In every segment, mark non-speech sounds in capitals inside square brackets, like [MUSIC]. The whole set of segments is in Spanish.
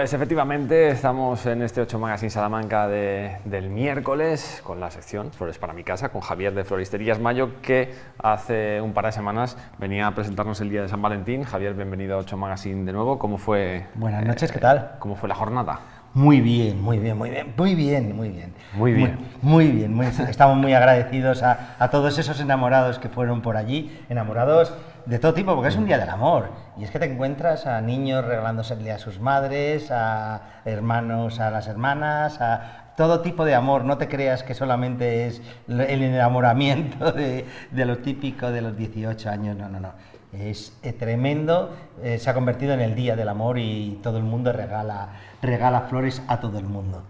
Pues efectivamente estamos en este 8 Magazine Salamanca del miércoles con la sección Flores para mi casa con Javier de Floristerías Mayo que hace un par de semanas venía a presentarnos el día de San Valentín. Javier, bienvenido a 8 Magazine de nuevo. ¿Cómo fue? Buenas noches, ¿qué tal? ¿Cómo fue la jornada? Muy bien, muy bien, muy bien, muy bien, muy bien. Muy bien. Muy, bien, estamos muy agradecidos a, a todos esos enamorados que fueron por allí, enamorados de todo tipo, porque es un día del amor. Y es que te encuentras a niños regalándose a sus madres, a hermanos a las hermanas, a todo tipo de amor. No te creas que solamente es el enamoramiento de, de lo típico de los 18 años, no, no, no. Es eh, tremendo, eh, se ha convertido en el día del amor y todo el mundo regala, regala flores a todo el mundo.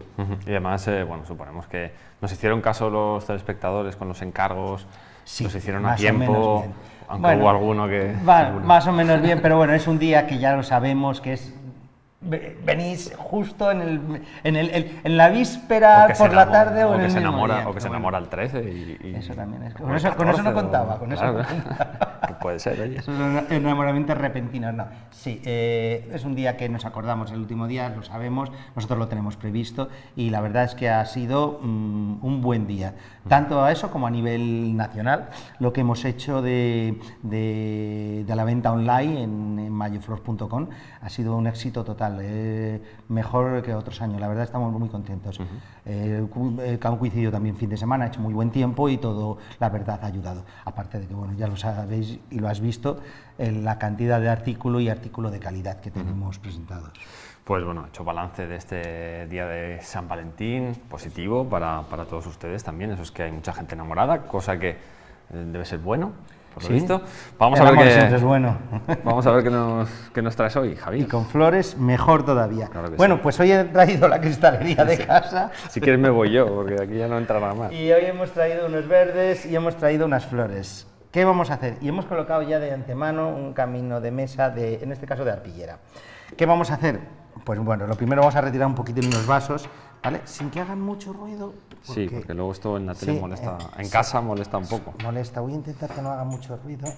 Y además, eh, bueno, suponemos que nos hicieron caso los telespectadores con los encargos, sí, nos hicieron a tiempo aunque hubo alguno que... más o menos bien, pero bueno, es un día que ya lo sabemos, que es venís justo en, el, en, el, en la víspera por la tarde o, en que el se enamora, día. O que se enamora el 13 y, Eso también es. Con, eso, con eso, no contaba, con eso no contaba. [LAUGHS] puede ser, oye. Esos enamoramientos repentinos, no. Sí, eh, es un día que nos acordamos el último día, lo sabemos, nosotros lo tenemos previsto y la verdad es que ha sido mm, un buen día. Tanto a eso como a nivel nacional, lo que hemos hecho de, de, de la venta online en, en mayoflor.com ha sido un éxito total eh, mejor que otros años. La verdad estamos muy contentos. Eh, han coincidido también fin de semana, ha hecho muy buen tiempo y todo, la verdad, ha ayudado. Aparte de que, bueno, ya lo sabéis y lo has visto, la cantidad de artículo y artículo de calidad que tenemos presentados. Pues bueno, he hecho balance de este día de San Valentín, positivo para, para todos ustedes también, eso es que hay mucha gente enamorada, cosa que eh, debe ser bueno por lo visto. Vamos a ver qué es bueno. [LAUGHS] Vamos a ver qué nos, qué nos traes hoy, Javi. Y con flores mejor todavía. bueno, pues hoy he traído la cristalería de [LAUGHS] casa. Si quieres me voy yo, porque aquí ya no entra nada más. Y hoy hemos traído unos verdes y hemos traído unas flores. ¿Qué vamos a hacer? Y hemos colocado ya de antemano un camino de mesa, de, en este caso de arpillera. ¿Qué vamos a hacer? Pues bueno, lo primero vamos a retirar un poquito unos vasos, ¿vale? Sin que hagan mucho ruido. sí, porque luego esto en la tele molesta, eh, en casa molesta un poco. Molesta, voy a intentar que no haga mucho ruido.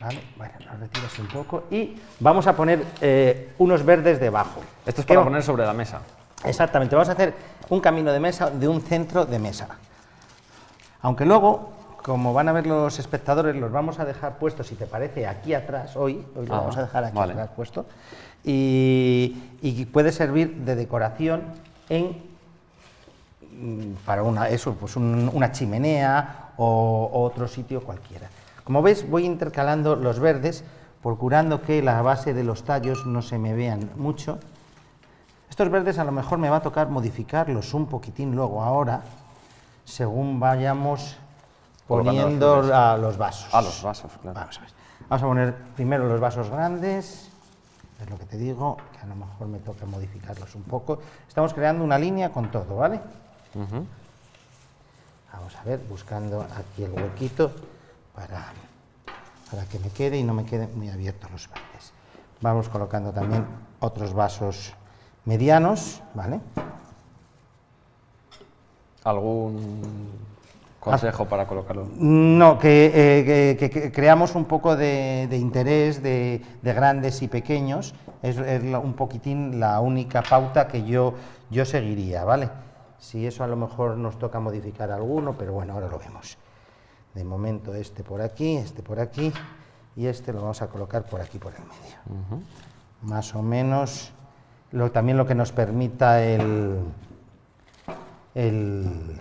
¿Vale? Bueno, lo retiras un poco y vamos a poner eh, unos verdes debajo. Esto es para poner sobre la mesa. Exactamente, vamos a hacer un camino de mesa de un centro de mesa. Aunque luego, como van a ver los espectadores, los vamos a dejar puestos, si te parece, aquí atrás, hoy, hoy lo vamos a dejar aquí atrás puesto, y, puede servir de decoración en mm, para una, eso, pues una chimenea o, otro sitio cualquiera. Como ves, voy intercalando los verdes, procurando que la base de los tallos no se me vean mucho. Estos verdes a lo mejor me va a tocar modificarlos un poquitín luego ahora, según vayamos poniendo a los vasos. A los vasos, claro. Vamos a, Vamos a poner primero los vasos grandes, es lo que te digo, que a lo mejor me toca modificarlos un poco. Estamos creando una línea con todo, ¿vale? Vamos a ver, buscando aquí el huequito para, para que me quede y no me queden muy abiertos los verdes. Vamos colocando también otros vasos medianos, ¿vale? ¿Algún consejo para colocarlo? No, que, eh, creamos un poco de, interés de, grandes y pequeños, es, un poquitín la única pauta que yo, yo seguiría, ¿vale? Si eso a lo mejor nos toca modificar alguno, pero bueno, ahora lo vemos. De momento este por aquí, este por aquí, y este lo vamos a colocar por aquí, por el medio. Más o menos, lo, también lo que nos permita el, el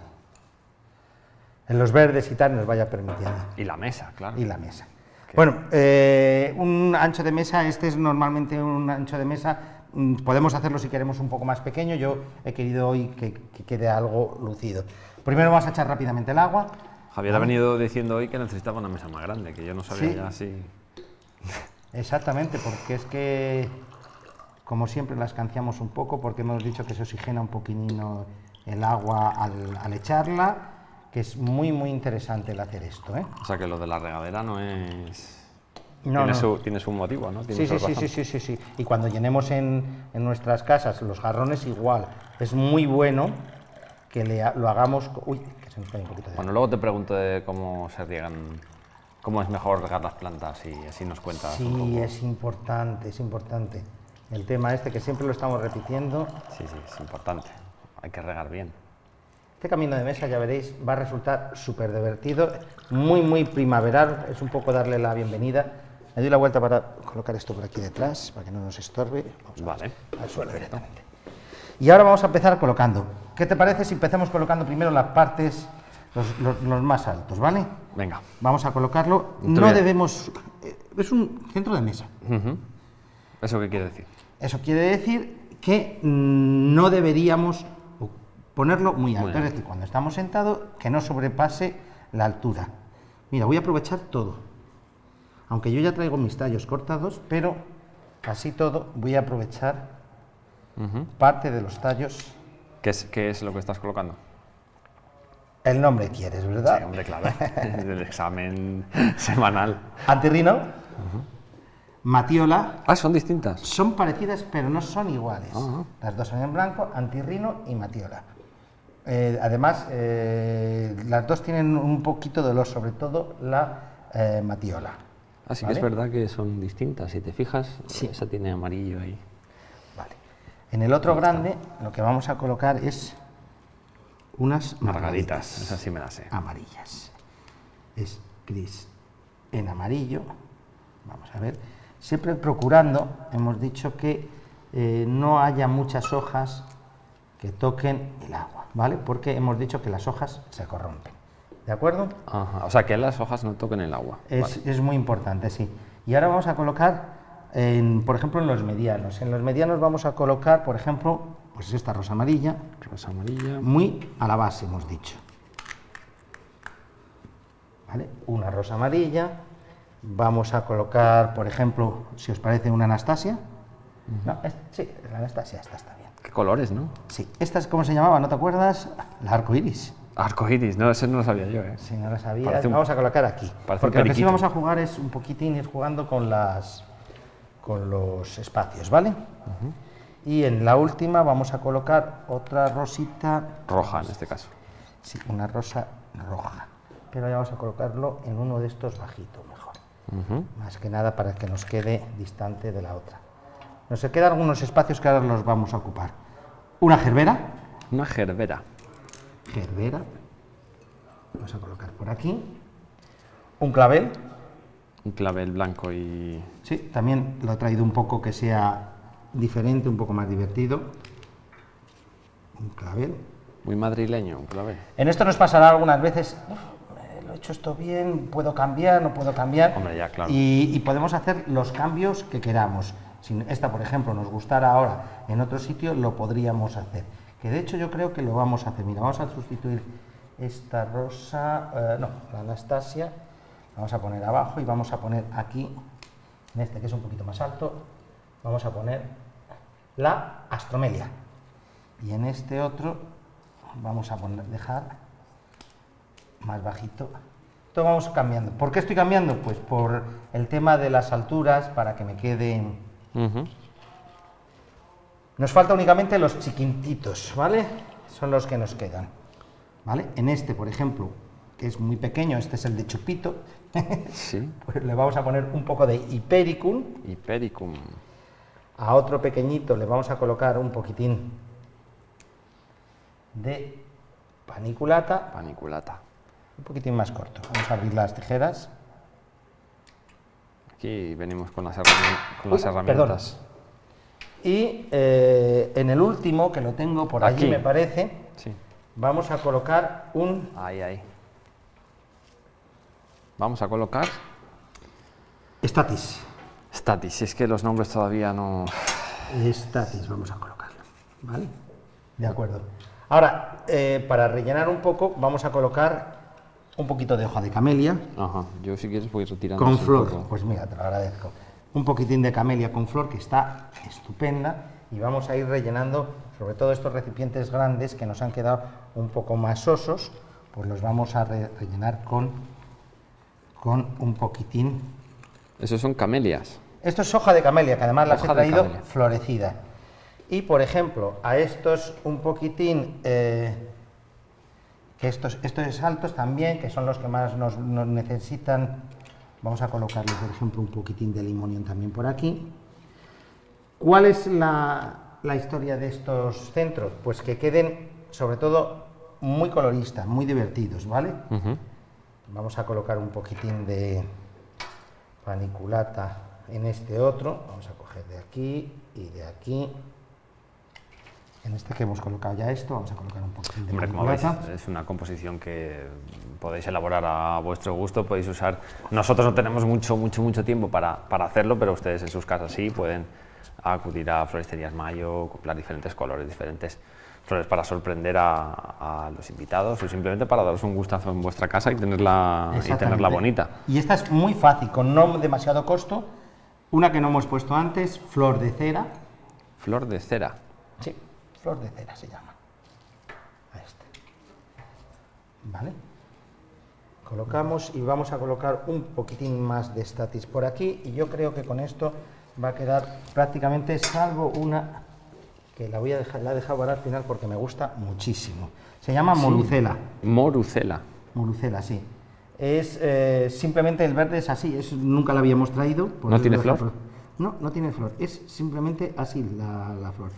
en los verdes y tal nos vaya permitiendo. Y la mesa, claro. Y la mesa. Bueno, eh, un ancho de mesa, este es normalmente un ancho de mesa, mm, podemos hacerlo si queremos un poco más pequeño, yo he querido hoy que, quede algo lucido. Primero vamos a echar rápidamente el agua. Javier ha venido diciendo hoy que necesitaba una mesa más grande, que yo no sabía ya si... Exactamente, porque es que, como siempre, la escanciamos un poco, porque hemos dicho que se oxigena un poquitino el agua al, al echarla, que es muy, muy interesante el hacer esto. ¿eh? O sea que lo de la regadera no es... No, tiene, Su, tiene, Su, motivo, ¿no? sí, sí, sí, sí, sí, sí, Y cuando llenemos en, en, nuestras casas los jarrones igual. Es muy bueno que le, lo hagamos... Uy, que se nos cae un poquito de... Bueno, luego te pregunto de cómo se riegan, cómo es mejor regar las plantas y así nos cuentas Sí, es importante, es importante. El tema este que siempre lo estamos repitiendo. Sí, sí, es importante. Hay que regar bien. Este camino de mesa, ya veréis, va a resultar súper divertido, muy, muy primaveral. Es un poco darle la bienvenida. Me doy la vuelta para colocar esto por aquí detrás, para que no nos estorbe. Vamos Vale. al suelo directamente. Y ahora vamos a empezar colocando. ¿Qué te parece si empezamos colocando primero las partes, los, los- los más altos, ¿vale? Venga. Vamos a colocarlo. Te No debemos... eh, Es un centro de mesa. ¿Eso qué quiere decir? Eso quiere decir que mm, no deberíamos ponerlo muy alto. Muy Es decir, cuando estamos sentados, que no sobrepase la altura. Mira, voy a aprovechar todo. Aunque yo ya traigo mis tallos cortados, pero casi todo voy a aprovechar Ujú. parte de los tallos. ¿Qué es, qué es lo que estás colocando? El nombre quieres, Sí, ¿verdad? hombre, claro. [LAUGHS] El examen semanal. Antirrino, Matiola, Ah, son distintas. son parecidas pero no son iguales. Ajá. Las dos son en blanco, antirrino y matiola. Eh, además, eh, las dos tienen un poquito de olor, sobre todo la eh, matiola. Así que es verdad que son distintas. Si te fijas, esa tiene amarillo ahí. Vale. En el otro grande lo que vamos a colocar es unas Margaritas. margaritas Esas sí me las sé. amarillas. Es gris en amarillo. Vamos a ver. Siempre procurando, hemos dicho que no haya muchas hojas que toquen el agua, ¿vale? Porque hemos dicho que las hojas se corrompen. ¿De acuerdo? Ajá. O sea, que las hojas no toquen el agua. Es, Vale. es muy importante, sí. Y ahora vamos a colocar, en, por ejemplo, en los medianos. En los medianos vamos a colocar, por ejemplo, pues esta rosa amarilla, Rosa amarilla. muy a la base, hemos dicho. ¿Vale? Una rosa amarilla. Vamos a colocar, por ejemplo, si os parece, una Anastasia. No, es- sí, la Anastasia, esta está bien. Qué colores, ¿no? Sí, esta es, ¿cómo se llamaba? ¿No te acuerdas? La arco iris. Arco iris, no, ese no lo sabía yo, ¿eh? Si no Parece un- vamos a colocar aquí. parece Porque lo que sí vamos a jugar es un poquitín ir jugando con las con los espacios, ¿vale? Y en la última vamos a colocar otra rosita, Roja en este caso. sí, una rosa roja. Pero ya vamos a colocarlo en uno de estos bajitos mejor. Más que nada para que nos quede distante de la otra. Nos quedan algunos espacios que ahora los vamos a ocupar. Una gerbera, Una gerbera. gerbera. Vamos a colocar por aquí. Un clavel, Un clavel blanco y. Sí, también lo he traído un poco que sea diferente, un poco más divertido. Un clavel. Muy madrileño, un clavel. En esto nos pasará algunas veces, "Uf, eh, lo he hecho esto bien, puedo cambiar, no puedo cambiar. Hombre, ya, claro. Y, y podemos hacer los cambios que queramos. Si esta, por ejemplo, nos gustara ahora en otro sitio, lo podríamos hacer. Que de hecho yo creo que lo vamos a hacer. Mira, vamos a sustituir esta rosa, eh, no, la Anastasia, vamos a poner abajo y vamos a poner aquí, en este que es un poquito más alto, vamos a poner la astromelia. Y en este otro vamos a poner, dejar más bajito. Esto vamos cambiando. ¿Por qué estoy cambiando? Pues por el tema de las alturas, para que me Nos falta únicamente los chiquititos, ¿vale? Son los que nos quedan. ¿Vale? En este, por ejemplo, que es muy pequeño, este es el de chupito, [LAUGHS] Sí. pues le vamos a poner un poco de hipericum. Hipericum. A otro pequeñito le vamos a colocar un poquitín de paniculata, Paniculata. un poquitín más corto. Vamos a abrir las tijeras. Aquí venimos con las, con las Uy, herramientas. Y eh, en el último, que lo tengo por allí, Aquí. me parece, Sí. vamos a colocar un Ahí, ahí. Vamos a colocar statis. Si es que los nombres todavía no. Estatis, vamos a colocarlo. ¿Vale? De acuerdo. Ahora, eh, para rellenar un poco, vamos a colocar un poquito de hoja de camelia Ajá. Yo si quieres voy retirando. con flor. Pues mira, te lo agradezco. Un poquitín de camelia con flor que está estupenda y vamos a ir rellenando, sobre todo estos recipientes grandes que nos han quedado un poco más sosos, pues los vamos a re- rellenar con, con un poquitín. Esos son camelias. Esto es hoja de camelia, que además las he Hoja traído florecida. Y por ejemplo, a estos un poquitín, eh, que estos, estos altos también, que son los que más nos, nos necesitan, vamos a colocarle por ejemplo un poquitín de limonión también por aquí. ¿Cuál es la, historia de estos centros? Pues que queden, sobre todo, muy coloristas, muy divertidos, ¿vale? Vamos a colocar un poquitín de paniculata en este otro. Vamos a coger de aquí y de aquí. En este que hemos colocado ya esto, vamos a colocar un poquitín de Hombre, es una composición que podéis elaborar a vuestro gusto, podéis usar... Nosotros no tenemos mucho, mucho, mucho tiempo para, para hacerlo, pero ustedes en sus casas sí pueden acudir a floristerías Mayo, comprar diferentes colores, diferentes flores para sorprender a, los invitados o simplemente para daros un gustazo en vuestra casa y tenerla, y tenerla bonita. Y esta es muy fácil, con no demasiado costo. Una que no hemos puesto antes, flor de cera. Flor de cera. Flor de cera se llama. A este. ¿Vale? Colocamos y vamos a colocar un poquitín más de statis por aquí y yo creo que con esto va a quedar prácticamente, salvo una que la voy a dejar, la he dejado para al final porque me gusta muchísimo. Se llama morucela. Morucela. Morucela, sí. Es eh, simplemente el verde es así, es, nunca la habíamos traído. ¿No tiene flor? No, no tiene flor, es simplemente así la, flor.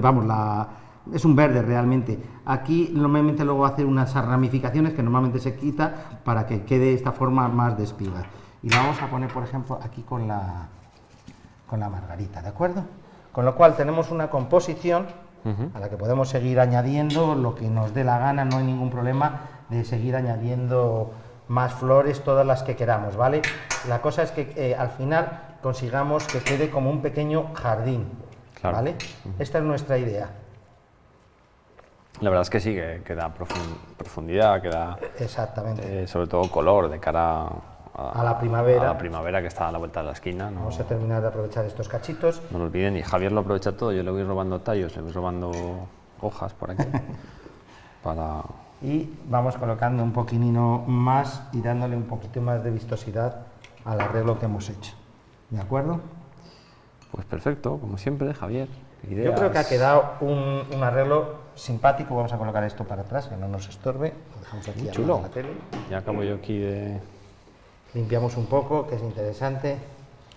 vamos, la, es un verde realmente. Aquí normalmente luego hace unas ramificaciones que normalmente se quita para que quede esta forma más de espiga. Y la vamos a poner, por ejemplo, aquí con la, con la margarita, ¿de acuerdo? Con lo cual tenemos una composición a la que podemos seguir añadiendo lo que nos dé la gana, no hay ningún problema de seguir añadiendo más flores, todas las que queramos, ¿vale? La cosa es que eh, al final consigamos que quede como un pequeño jardín, ¿vale? Esta es nuestra idea. La verdad es que sí, que, da profundidad, que da Exactamente. Eh, sobre todo color de cara a, la primavera. A la primavera que está a la vuelta de la esquina. ¿no? Vamos a terminar de aprovechar estos cachitos. No lo olviden, y Javier lo aprovecha todo, yo le voy robando tallos, le voy robando hojas por aquí. [LAUGHS] para... Y vamos colocando un poquitino más y dándole un poquito más de vistosidad al arreglo que hemos hecho. ¿De acuerdo? Pues perfecto, como siempre, Javier. Yo creo que ha quedado un, un, arreglo simpático. Vamos a colocar esto para atrás, que no nos estorbe. Lo dejamos aquí chulo. la tele. Ya acabo yo aquí de limpiamos un poco, que es interesante.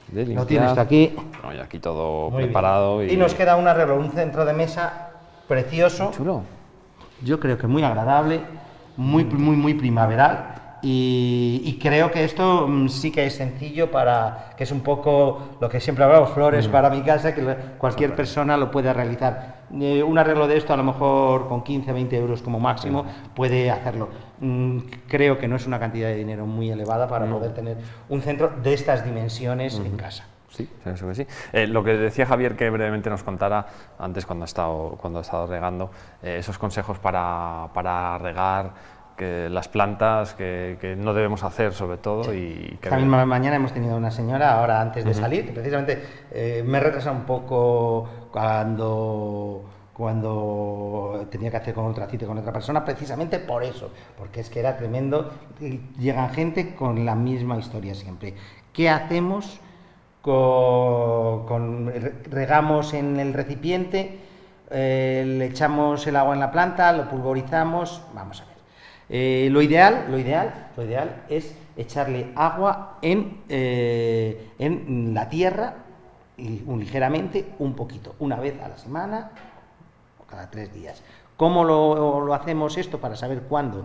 De Lo tienes aquí. No, aquí todo preparado. Y... nos queda un arreglo, un centro de mesa precioso. chulo. Yo creo que muy agradable, muy, muy, muy primaveral. Y, creo que esto mm, sí que es sencillo para, que es un poco lo que siempre hablamos, flores mm. para mi casa, que cualquier persona lo puede realizar. Eh, un arreglo de esto a lo mejor con 15, 20 euros como máximo puede hacerlo. Mm, creo que no es una cantidad de dinero muy elevada para poder tener un centro de estas dimensiones en casa. Sí, pienso que sí. Eh, lo que decía Javier que brevemente nos contara antes cuando ha estado, cuando ha estado regando, eh, esos consejos para, para regar, que las plantas que, no debemos hacer sobre todo y que mañana hemos tenido una señora ahora antes de salir precisamente eh, me retrasa un poco cuando cuando tenía que hacer con otra cita con otra persona precisamente por eso porque es que era tremendo llegan gente con la misma historia siempre. Qué hacemos con, regamos en el recipiente eh, le echamos el agua en la planta lo pulverizamos vamos a ver eh, lo, ideal, lo, ideal, lo ideal es echarle agua en, eh, en la tierra, y, un, ligeramente, un poquito, una vez a la semana o cada tres días. ¿Cómo lo, hacemos esto para saber cuándo?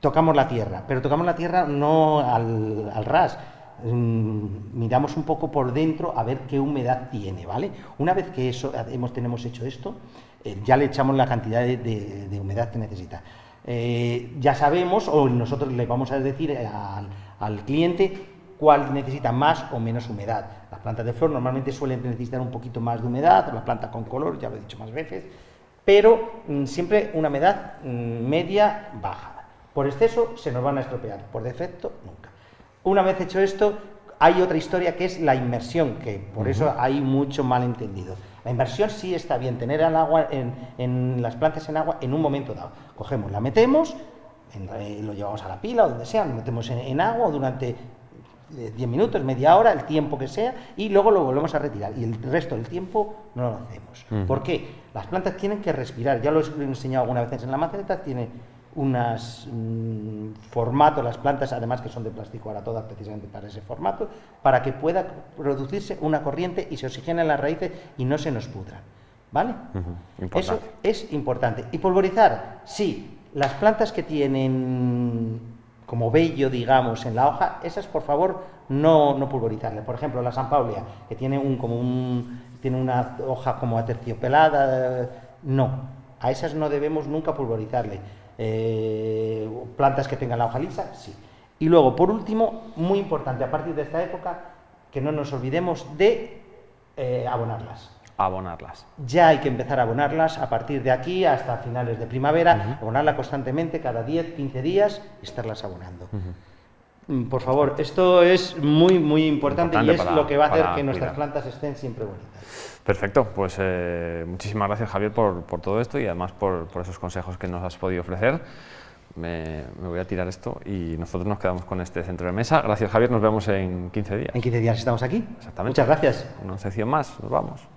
Tocamos la tierra, pero tocamos la tierra no al, ras, mm, miramos un poco por dentro a ver qué humedad tiene, ¿vale? Una vez que eso hemos, tenemos hecho esto, eh, ya le echamos la cantidad de humedad que necesita. Eh, ya sabemos, o nosotros le vamos a decir al, cliente cuál necesita más o menos humedad. Las plantas de flor normalmente suelen necesitar un poquito más de humedad, las plantas con color, ya lo he dicho más veces, pero mm, siempre una humedad mm, media baja. Por exceso se nos van a estropear, por defecto nunca. Una vez hecho esto, hay otra historia que es la inmersión, que por eso hay mucho malentendido. La inversión sí está bien, tener el agua en, las plantas en agua en un momento dado. Cogemos, la metemos, lo llevamos a la pila o donde sea, lo metemos en, agua durante 10 eh, minutos, media hora, el tiempo que sea, y luego lo volvemos a retirar. Y el resto del tiempo no lo hacemos. ¿Por qué? Las plantas tienen que respirar. Ya lo he enseñado alguna vez en la maceta, tiene unas mm, formatos, las plantas además que son de plástico ahora todas precisamente para ese formato, para que pueda producirse una corriente y se oxigenen las raíces y no se nos pudran. ¿Vale? Eso es importante. Y pulverizar, sí, las plantas que tienen como vello, digamos, en la hoja, esas por favor no, no pulverizarle. Por ejemplo, la San Paulia, que tiene un, como un, tiene una hoja como aterciopelada, no, a esas no debemos nunca pulverizarle. Eh, plantas que tengan la hoja lisa, sí. Y luego, por último, muy importante, a partir de esta época, que no nos olvidemos de eh, abonarlas. Abonarlas. Ya hay que empezar a abonarlas a partir de aquí hasta finales de primavera, abonarla constantemente cada 10, 15 días y estarlas abonando. Mm, por favor, esto es muy, muy importante, y es lo que va a hacer que nuestras plantas estén siempre bonitas. Perfecto, pues eh, muchísimas gracias Javier por, por, todo esto y además por, por, esos consejos que nos has podido ofrecer. Me, me, voy a tirar esto y nosotros nos quedamos con este centro de mesa. Gracias Javier, nos vemos en 15 días. En 15 días estamos aquí. Exactamente. Muchas gracias. Una sección más, nos vamos.